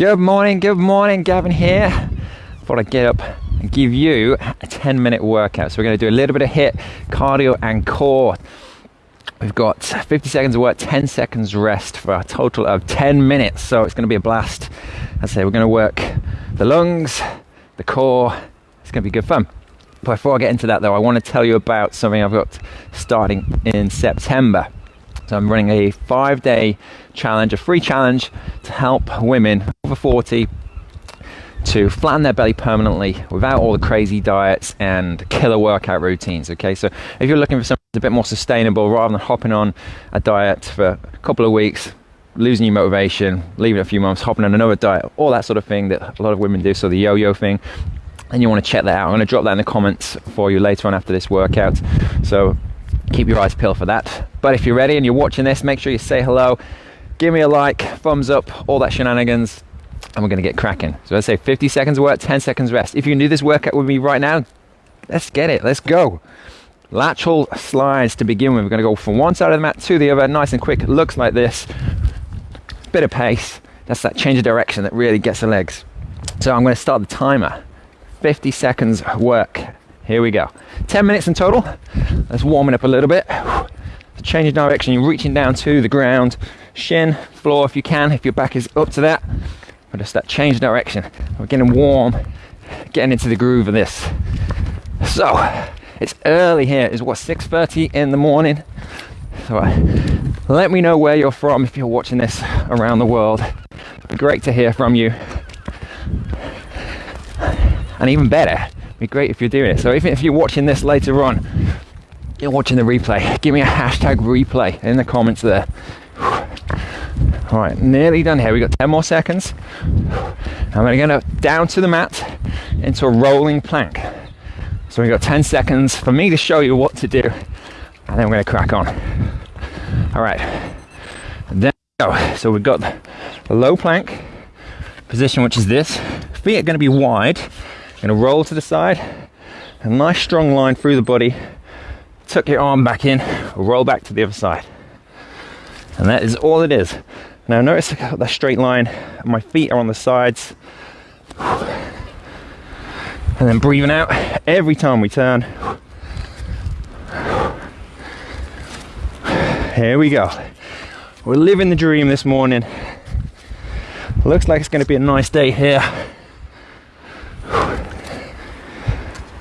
Good morning, good morning, Gavin here. Thought I'd get up and give you a 10 minute workout. So we're going to do a little bit of HIIT, cardio, and core. We've got 50 seconds of work, 10 seconds rest for a total of 10 minutes. So it's going to be a blast. I say we're going to work the lungs, the core. It's going to be good fun. Before I get into that, though, I want to tell you about something I've got starting in September. So I'm um, running a five day challenge, a free challenge to help women over 40 to flatten their belly permanently without all the crazy diets and killer workout routines. Okay, so if you're looking for something a bit more sustainable rather than hopping on a diet for a couple of weeks, losing your motivation, leaving a few months, hopping on another diet, all that sort of thing that a lot of women do, so the yo yo thing. And you want to check that out. I'm going to drop that in the comments for you later on after this workout. So keep your eyes peeled for that. But if you're ready and you're watching this, make sure you say hello, give me a like, thumbs up, all that shenanigans, and we're going to get cracking. So I say 50 seconds work, 10 seconds rest. If you can do this workout with me right now, let's get it, let's go. Lateral slides to begin with. We're going to go from one side of the mat to the other, nice and quick. Looks like this. Bit of pace. That's that change of direction that really gets the legs. So I'm going to start the timer. 50 seconds work. Here we go. 10 minutes in total. Let's warm it up a little bit. Changing direction, you're reaching down to the ground, shin, floor if you can, if your back is up to that. But just that change direction. We're getting warm, getting into the groove of this. So, it's early here. It's what 6:30 in the morning. So, uh, let me know where you're from if you're watching this around the world. It'd be great to hear from you. And even better, be great if you're doing it. So even if you're watching this later on, you're watching the replay, give me a hashtag replay in the comments there. All right, nearly done here. We've got 10 more seconds. And we're gonna go down to the mat into a rolling plank. So we've got 10 seconds for me to show you what to do, and then we're gonna crack on. All right, then go. So we've got the low plank position, which is this. Feet are gonna be wide. Gonna roll to the side, a nice strong line through the body. Tuck your arm back in, roll back to the other side. And that is all it is. Now notice the straight line, my feet are on the sides. And then breathing out every time we turn. Here we go. We're living the dream this morning. Looks like it's to be a nice day here.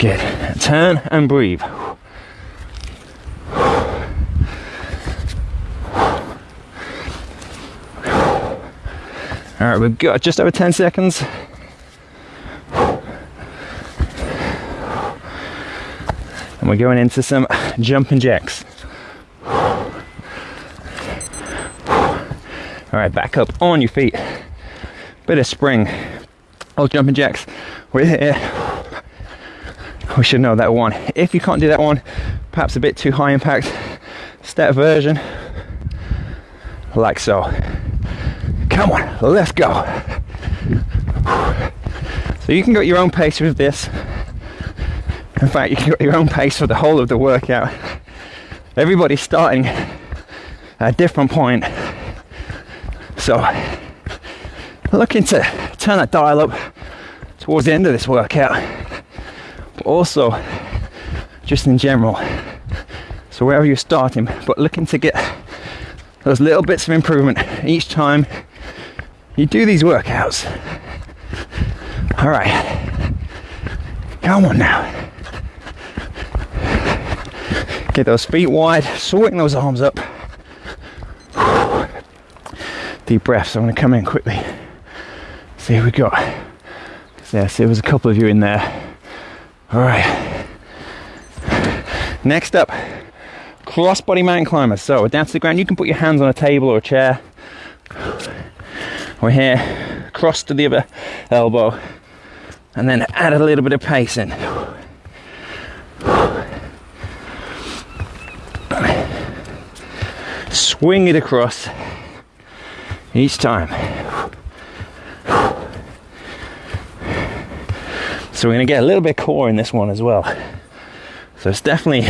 Good. Turn and breathe. All right, we've got just over 10 seconds. And we're going into some jumping jacks. All right, back up on your feet. Bit of spring. All jumping jacks. We're here. We should know that one. If you can't do that one, perhaps a bit too high impact, step version, like so. Come on, let's go. So you can go at your own pace with this. In fact, you can go at your own pace for the whole of the workout. Everybody's starting at a different point. So looking to turn that dial up towards the end of this workout. Also just in general. So wherever you're starting, but looking to get those little bits of improvement each time you do these workouts. All right, come on now. Get those feet wide, swing those arms up. Deep breaths. I'm going to come in quickly. See who we got. Yes, there was a couple of you in there. All right. Next up, cross body mountain climbers. So down to the ground. You can put your hands on a table or a chair. We're here, cross to the other elbow, and then add a little bit of pace in. Swing it across each time. So we're to get a little bit core in this one as well. So it's definitely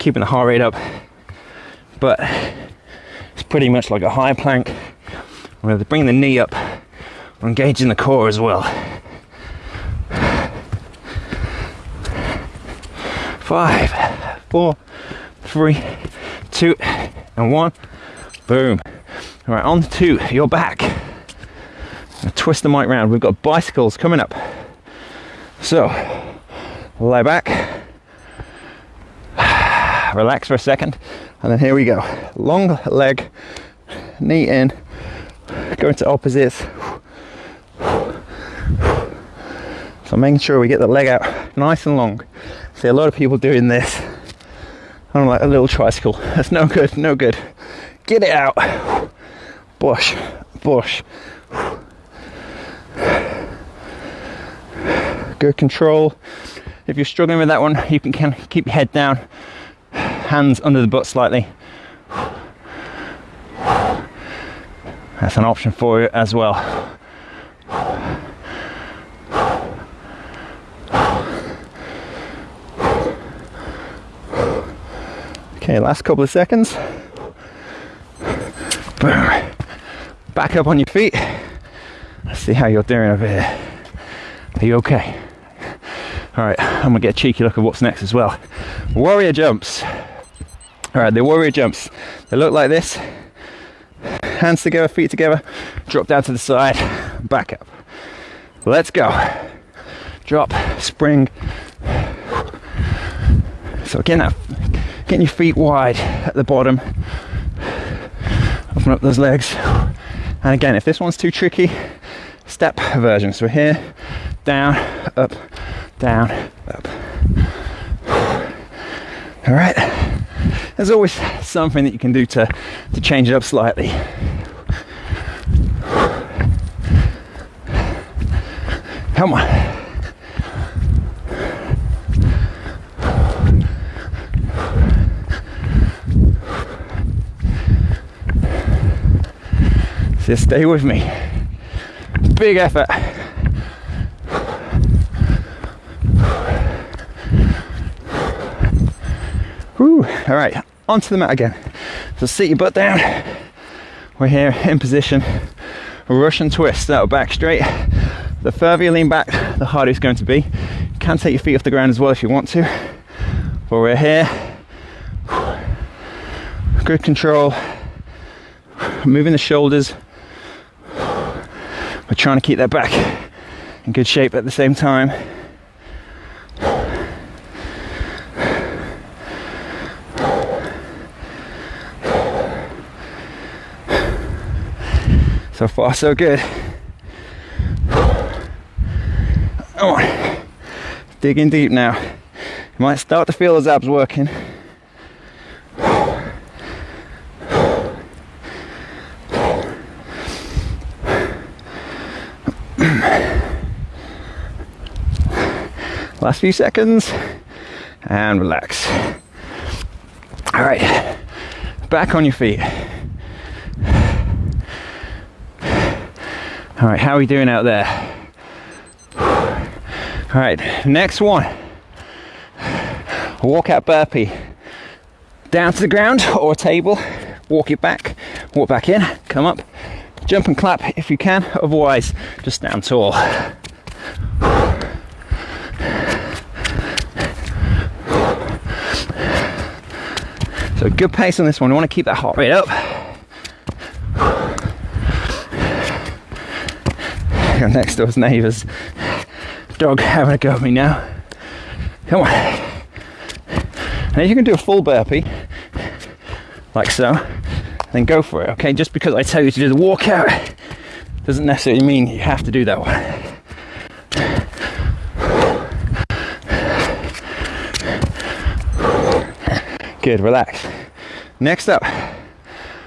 keeping the heart rate up, but it's pretty much like a high plank we're to bring the knee up We're engaging the core as well. Five, four, three, two, and one. Boom. All right, on to your back. Twist the mic round. We've got bicycles coming up. So, lie back, relax for a second, and then here we go. Long leg, knee in, go into opposites. So making sure we get the leg out nice and long. See a lot of people doing this on like a little tricycle. That's no good, no good. Get it out. Bush, bush. Good control. If you're struggling with that one, you can keep your head down, hands under the butt slightly. That's an option for you as well. Okay, last couple of seconds. Boom. Back up on your feet. Let's see how you're doing over here. Are you okay? All right, I'm gonna get a cheeky look at what's next as well. Warrior jumps. All right, the warrior jumps. They look like this. Hands together, feet together, drop down to the side, back up. Let's go. Drop, spring. So again, getting your feet wide at the bottom. Open up those legs. And again, if this one's too tricky, step version. So here, down, up, down, up. All right. There's always something that you can do to, to change it up slightly. Come on. Just stay with me. Big effort. Whew. All right, onto the mat again. So sit your butt down. We're here in position. Russian twist. That'll back straight. The further you lean back, the harder it's going to be. You can take your feet off the ground as well if you want to. But we're here. Good control. Moving the shoulders. We're trying to keep that back in good shape at the same time. So far, so good. Oh, digging deep now. You might start to feel those abs working. Last few seconds and relax. All right, back on your feet. All right, how are we doing out there? All right, next one. Walkout burpee. Down to the ground or a table, walk it back, walk back in, come up, jump and clap if you can, otherwise, just stand tall. So, good pace on this one. We want to keep that heart rate up. Next door's neighbour's dog having a go at me now. Come on. Now you can do a full burpee, like so, then go for it, okay? Just because I tell you to do the walkout doesn't necessarily mean you have to do that one. Good, relax. Next up,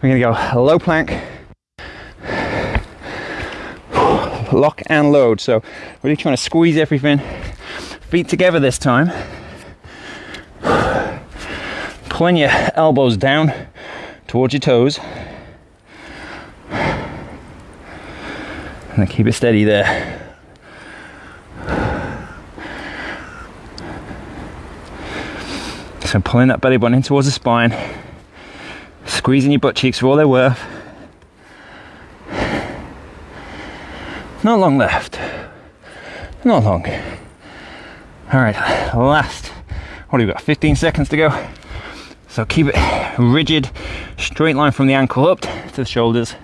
we're gonna go low plank lock and load. So really trying to squeeze everything. Feet together this time. Pulling your elbows down towards your toes. And then keep it steady there. So pulling that belly button in towards the spine, squeezing your butt cheeks for all they're worth. Not long left. Not long. All right, last. What do we got? 15 seconds to go. So keep it rigid, straight line from the ankle up to the shoulders.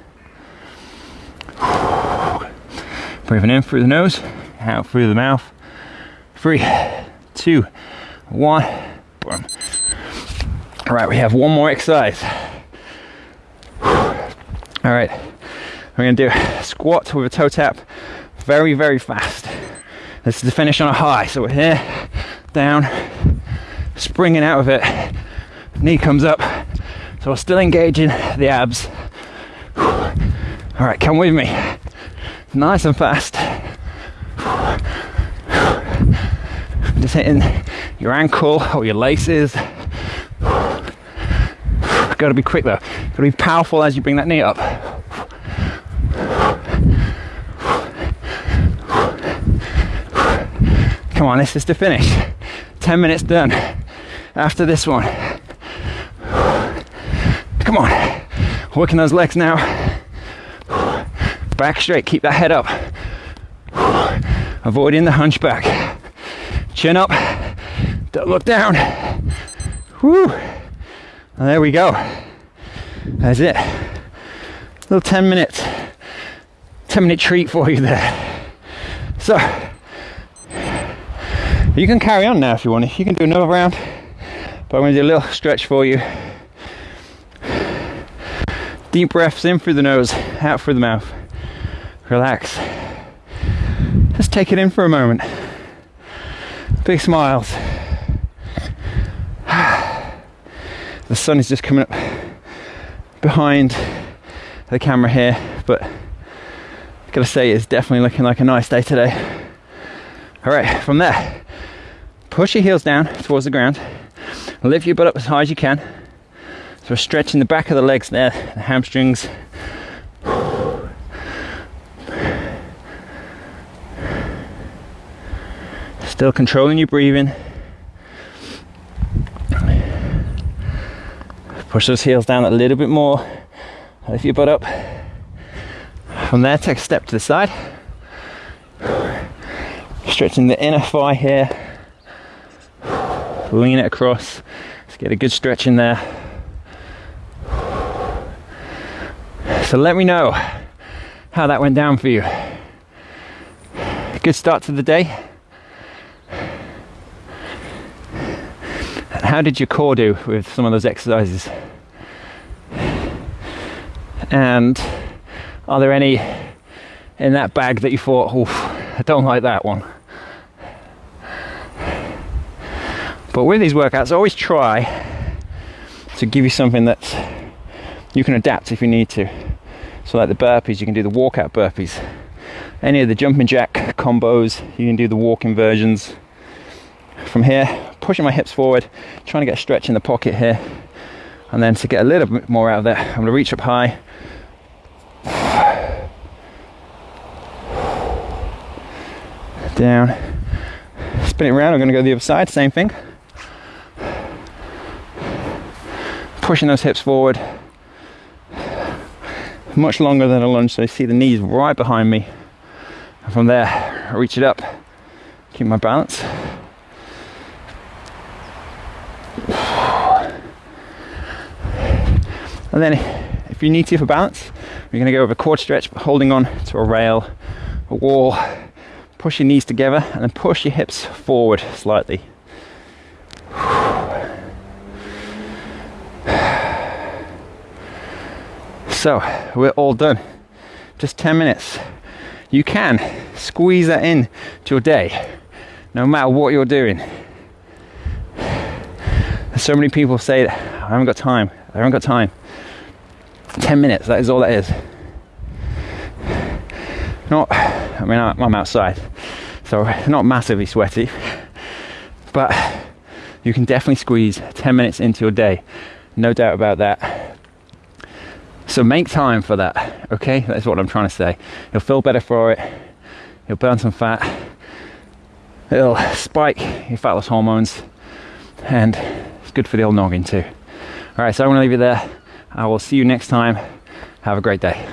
Breathing in through the nose, out through the mouth. Three, two, one. Boom. All right, we have one more exercise. All right, we're gonna do a squat with a toe tap very, very fast. This is the finish on a high. So we're here, down, springing out of it, knee comes up. So we're still engaging the abs. All right, come with me. Nice and fast. Just hitting your ankle or your laces. Gotta be quick though. Gotta be powerful as you bring that knee up. Come on, this is the finish. 10 minutes done. After this one. Come on. Working those legs now. Back straight, keep that head up. Avoiding the hunchback. Chin up. Don't look down. Whoo. there we go. That's it. Little 10 minutes. 10 minute treat for you there. So, you can carry on now if you want. You can do another round, but I'm going to do a little stretch for you. Deep breaths in through the nose, out through the mouth. Relax. Just take it in for a moment. Big smiles. The sun is just coming up behind the camera here, but I've gotta say it's definitely looking like a nice day today. All right, from there, push your heels down towards the ground, lift your butt up as high as you can. So we're stretching the back of the legs there, the hamstrings. Still controlling your breathing. Push those heels down a little bit more. Lift your butt up. From there, take a step to the side. Stretching the inner thigh here. Lean it across. Let's get a good stretch in there. So let me know how that went down for you. Good start to the day. how did your core do with some of those exercises? And are there any in that bag that you thought, oh, I don't like that one? But with these workouts, always try to give you something that you can adapt if you need to. So, like the burpees, you can do the walkout burpees. Any of the jumping jack combos, you can do the walking versions. From here, pushing my hips forward, trying to get a stretch in the pocket here. And then to get a little bit more out of there, I'm to reach up high. Down. Spin it around, I'm going to go the other side, same thing. Pushing those hips forward. Much longer than a lunge, so you see the knees right behind me. And from there, I reach it up, keep my balance. And then if you need to for balance, you're gonna go over a quad stretch, holding on to a rail, a wall, push your knees together and then push your hips forward slightly. So we're all done. Just 10 minutes. You can squeeze that in to your day, no matter what you're doing. So many people say that I haven't got time, I haven't got time. 10 minutes, that is all that is. Not, I mean, I'm outside, so not massively sweaty, but you can definitely squeeze 10 minutes into your day, no doubt about that. So make time for that, okay? That's what I'm trying to say. You'll feel better for it, you'll burn some fat, it'll spike your fat loss hormones, and it's good for the old noggin too. All right, so I'm gonna leave you there. I will see you next time. Have a great day.